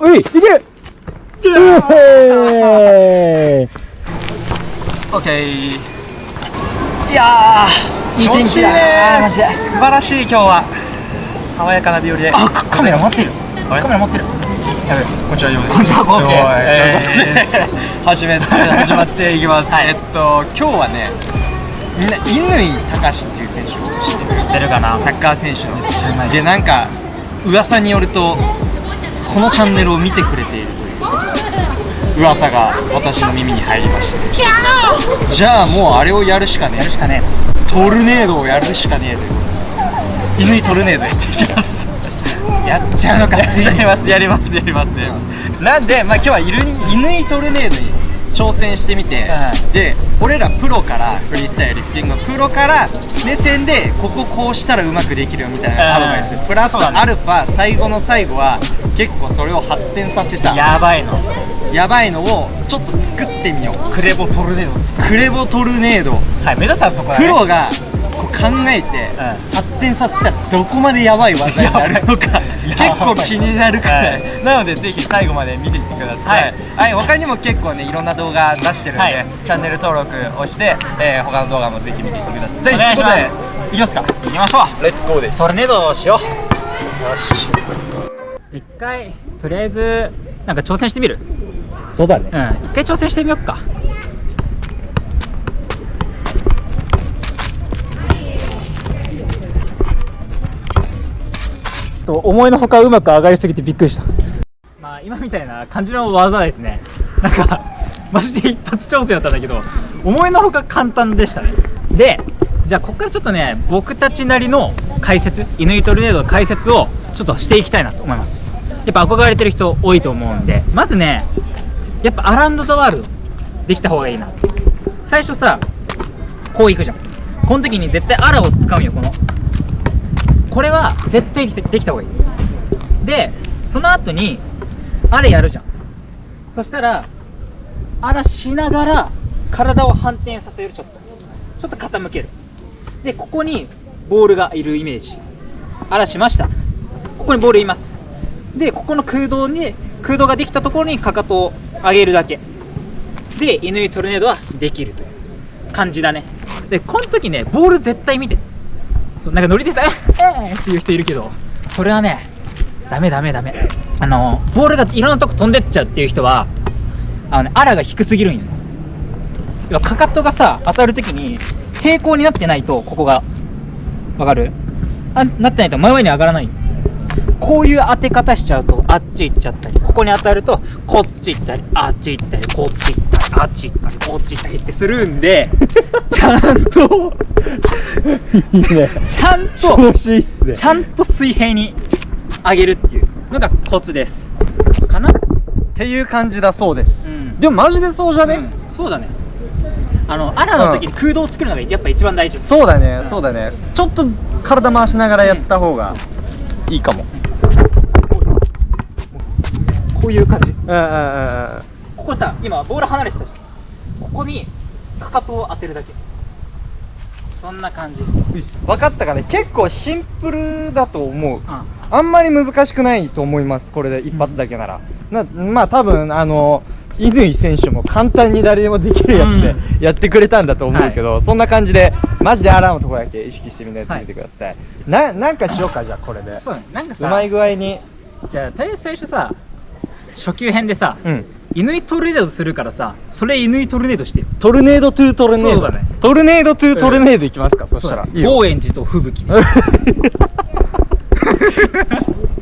ういいけ！るえオッケーいやーいい天気だね素晴らしい今日は。爽やかな日和で。あカメラ持ってる。カメラ持ってる。やべこんにちはようですこんにちはです。えー。始め始まっていきます、えっと今日はねみんな乾隆っていう選手を知ってる知ってるかな？サッカー選手の。でなんか噂によるとこのチャンネルを見てくれているという噂が私の耳に入りまして。じゃあもうあれをやるしかねえ。やるしかねトルネードをやるしかねえという乾トルネードやっていきます。えやっちゃうのかやっちゃいますやりますやりますやります。なんでまあ今日は乾乾トルネードに挑戦してみて、うで俺らプロからフリースタイルリフティングのプロから目線でこここうしたらうまくできるよみたいなアドバイス、うんプラスアルファ最後の最後は結構それを発展させたやばいの。やばいのをちょっと作ってみよう。クレボトルネードを作クレボトルネード。はい目指すはそこだね。プロがこう考えてう発展させたらどこまでやばい技になるのか結構気になるから、はい。なのでぜひ最後まで見ていってください、はい。他にも結構ねいろんな動画出してるんで、はい。チャンネル登録をして、えー他の動画もぜひ見ていってください。お願いします。といきますか行きましょう。レッツゴーです。トルネードをしよう。よし。一回とりあえずなんか挑戦してみる？そうだね。うん一回挑戦してみよっかと思いのほかうまく上がりすぎてびっくりした。まあ今みたいな感じの技ですね。なんかマジで一発挑戦だったんだけど思いのほか簡単でしたね。でじゃあここからちょっとね僕たちなりの解説乾トルネードの解説をちょっとしていきたいなと思います。やっぱ憧れてる人多いと思うんで。まずねやっぱアランド・ザ・ワールドできた方がいいな。最初さこういくじゃん。この時に絶対アラを使うよこの。これは絶対できてできた方がいい。でその後にあれやるじゃん。そしたらあらしながら体を反転させるちょっと。ちょっと傾ける。でここにボールがいるイメージ。あらしました。ここにボールいます。でここの空洞に空洞ができたところにかかとを上げるだけ。で乾トルネードはできるという感じだね。でこの時ねボール絶対見て。そうなんかノリでさ「えー、っていう人いるけどそれはねダメダメダメ。あのボールがいろんなとこ飛んでっちゃうっていう人はあのねアラが低すぎるんよ。ねかかとがさ当たる時に平行になってないとここがわかる？あなってないと前々に上がらない。こういう当て方しちゃうとあっち行っちゃったりここに当たるとこっち行ったりあっち行ったりこっち行ったり。あっち行ったりこっち行ったりってするんでちゃんといいねちゃんと調子いいっすねちゃんと水平に上げるっていうのがコツですかなっていう感じだそうです、うんでもマジでそうじゃね、うんそうだねあのアラの時に空洞を作るのがやっぱ一番大事そうだね、そうだねちょっと体回しながらやった方がいいかも、こういう感じうんうんうんうんここさ今ボール離れてたじゃん。ここにかかとを当てるだけ。そんな感じです。分かったかね。結構シンプルだと思う。ああんまり難しくないと思いますこれで一発だけなら、なまあ多分あの乾選手も簡単に誰でもできるやつでうやってくれたんだと思うけど、そんな感じでマジでアラのところだけ意識してみんなやってみてください、ななんかしようかじゃあこれで。そうだね。なんかさうまい具合に。じゃあとりあえず最初さ初級編でさうん。乾トルネードするからさそれ乾トルネードしてよ。トルネードトゥートルネード。そうだね。トルネードトゥートルネードいきますか、そしたら。高円寺と吹雪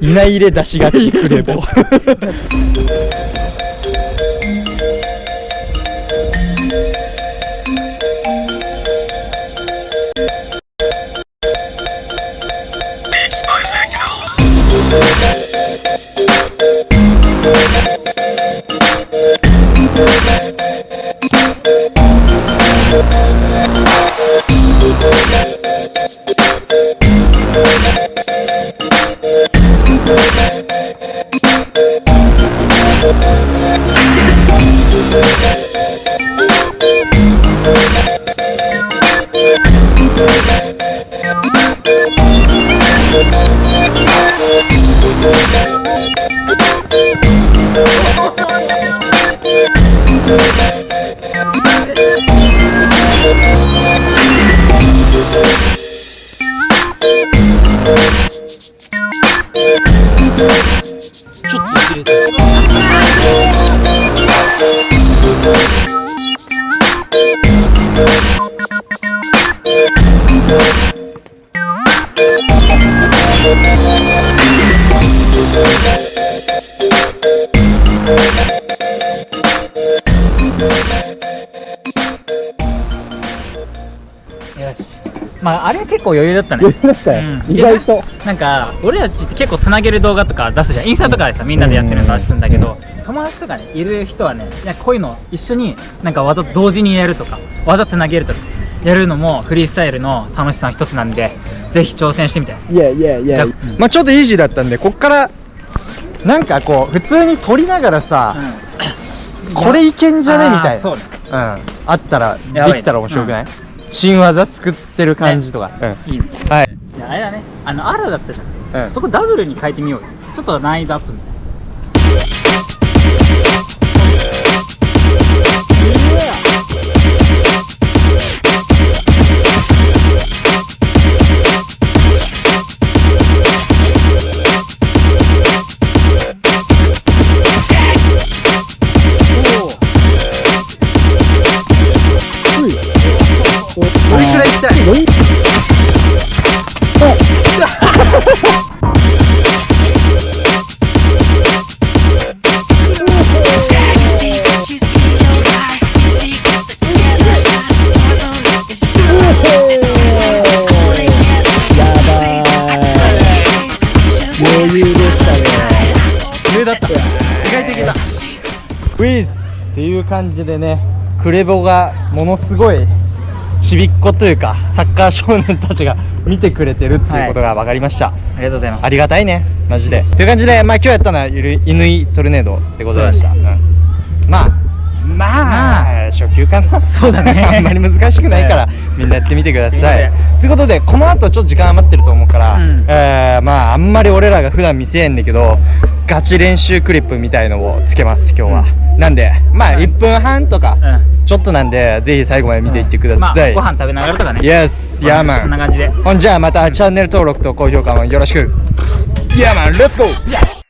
稲入れ出しがちクレ まああれは結構余裕だったね。余裕だったよ、うん、意外と。なんか俺たちって結構つなげる動画とか出すじゃん。インスタとかでさみんなでやってるの出すんだけど、友達とかねいる人はねなんかこういうの一緒になんか技同時にやるとか技つなげるとかやるのもフリースタイルの楽しさの一つなんでぜひ挑戦してみて。いやいやいやじゃあ。まあちょっとイージーだったんでこっからなんかこう普通に撮りながらさ、これいけんじゃねみたいな。そうね。うん、あったらできたら面白くない、新技作ってる感じとか、いいね。うん、はい、じゃああれだね。あのアラだったじゃん。うん、そこダブルに変えてみようよ。ちょっと難易度アップみた感じでねクレボがものすごいちびっ子というかサッカー少年たちが見てくれてるっていうことが分かりました、ありがとうございます。ありがたいねマジで。という感じでまあ今日やったのはゆる犬いトルネードでございました、うん。まあまあ、初級かな。そうだね。あんまり難しくないから、みんなやってみてください。ということでこの後ちょっと時間余ってると思うから、うん。えーまああんまり俺らが普段見せえんだけどガチ練習クリップみたいのをつけます今日は、なんでまあうん。1分半とか、うん。ちょっとなんでぜひ最後まで見ていってください、まあ、ご飯食べながらとかね。Yes ヤーマンそんな感じで。ほんじゃあまたチャンネル登録と高評価もよろしく。ヤーマンレッツゴー